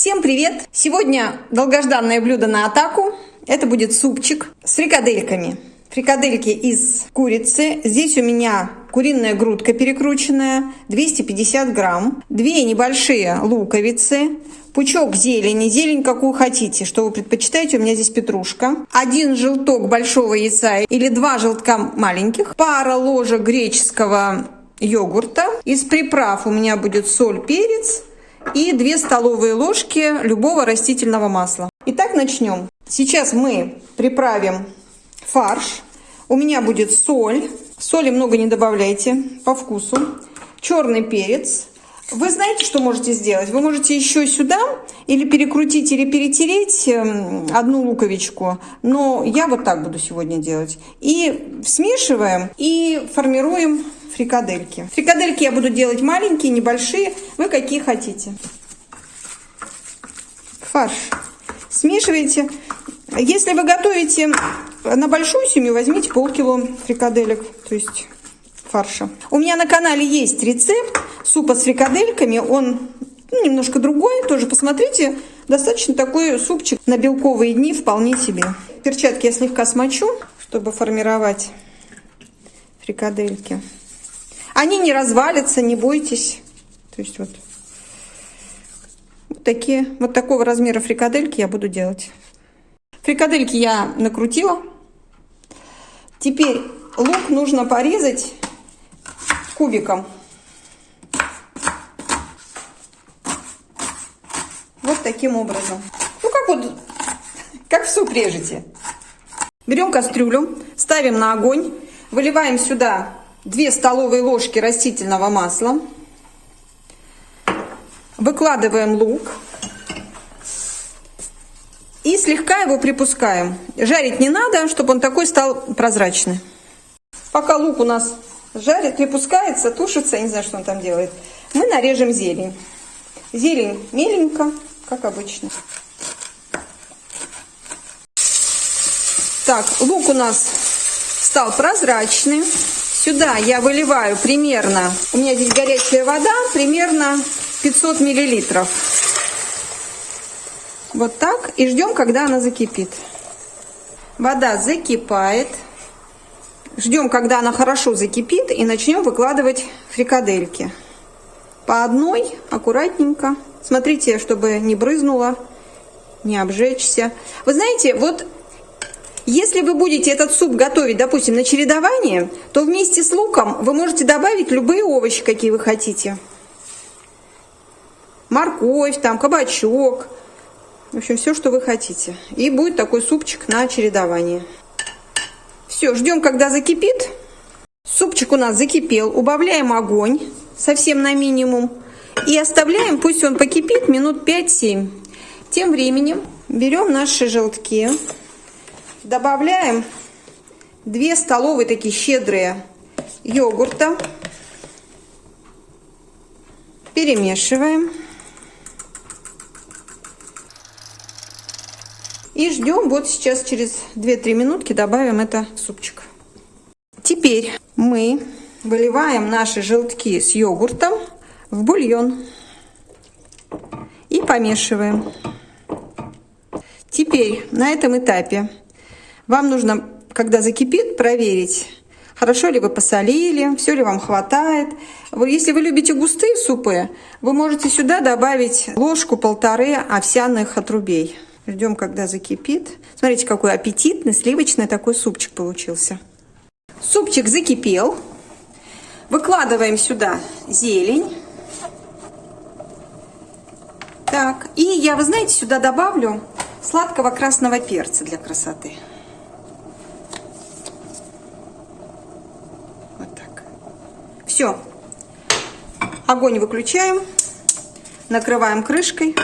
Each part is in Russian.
Всем привет! Сегодня долгожданное блюдо на атаку. Это будет супчик с фрикадельками. Фрикадельки из курицы. Здесь у меня куриная грудка перекрученная, 250 грамм. Две небольшие луковицы, пучок зелени, зелень какую хотите, что вы предпочитаете, у меня здесь петрушка. Один желток большого яйца или два желтка маленьких. Пара ложек греческого йогурта. Из приправ у меня будет соль, перец, и 2 столовые ложки любого растительного масла. Итак, начнем. Сейчас мы приправим фарш. У меня будет соль. Соли много не добавляйте, по вкусу. Черный перец. Вы знаете, что можете сделать? Вы можете еще сюда или перекрутить, или перетереть эм, одну луковичку. Но я вот так буду сегодня делать. И смешиваем и формируем фрикадельки. Фрикадельки я буду делать маленькие, небольшие, вы какие хотите. Фарш. Смешиваете. Если вы готовите на большую семью, возьмите полкило фрикаделек, то есть фарша. У меня на канале есть рецепт супа с фрикадельками, он ну, немножко другой, тоже посмотрите. Достаточно такой супчик на белковые дни вполне себе. Перчатки я слегка смочу, чтобы формировать фрикадельки. Они не развалятся, не бойтесь. То есть вот, вот такие, вот такого размера фрикадельки я буду делать. Фрикадельки я накрутила. Теперь лук нужно порезать кубиком. Вот таким образом. Ну, как вот, как в суп режете. Берем кастрюлю, ставим на огонь, выливаем сюда 2 столовые ложки растительного масла. Выкладываем лук. И слегка его припускаем. Жарить не надо, чтобы он такой стал прозрачный. Пока лук у нас жарит, припускается, тушится, не знаю, что он там делает, мы нарежем зелень. Зелень меленько, как обычно. Так, лук у нас стал прозрачный. Сюда я выливаю примерно, у меня здесь горячая вода, примерно 500 миллилитров. Вот так. И ждем, когда она закипит. Вода закипает. Ждем, когда она хорошо закипит. И начнем выкладывать фрикадельки. По одной, аккуратненько. Смотрите, чтобы не брызнуло, не обжечься. Вы знаете, вот если вы будете этот суп готовить, допустим, на чередование, то вместе с луком вы можете добавить любые овощи, какие вы хотите. Морковь, там, кабачок. В общем, все, что вы хотите. И будет такой супчик на чередование. Все, ждем, когда закипит. Супчик у нас закипел. Убавляем огонь совсем на минимум. И оставляем, пусть он покипит минут 5-7. Тем временем берем наши желтки. Добавляем 2 столовые такие щедрые йогурта. Перемешиваем. И ждем, вот сейчас через 2-3 минутки добавим это в супчик. Теперь мы выливаем наши желтки с йогуртом в бульон и помешиваем. Теперь на этом этапе вам нужно, когда закипит, проверить, хорошо ли вы посолили, все ли вам хватает. Если вы любите густые супы, вы можете сюда добавить ложку-полторы овсяных отрубей. Ждем, когда закипит. Смотрите, какой аппетитный, сливочный такой супчик получился. Супчик закипел. Выкладываем сюда зелень. Так, и я, вы знаете, сюда добавлю сладкого красного перца для красоты. Все. Огонь выключаем. Накрываем крышкой.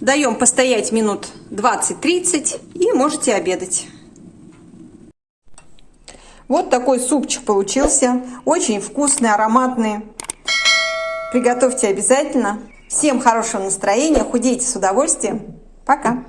Даем постоять минут 20-30 и можете обедать. Вот такой супчик получился. Очень вкусный, ароматный. Приготовьте обязательно. Всем хорошего настроения. Худейте с удовольствием. Пока.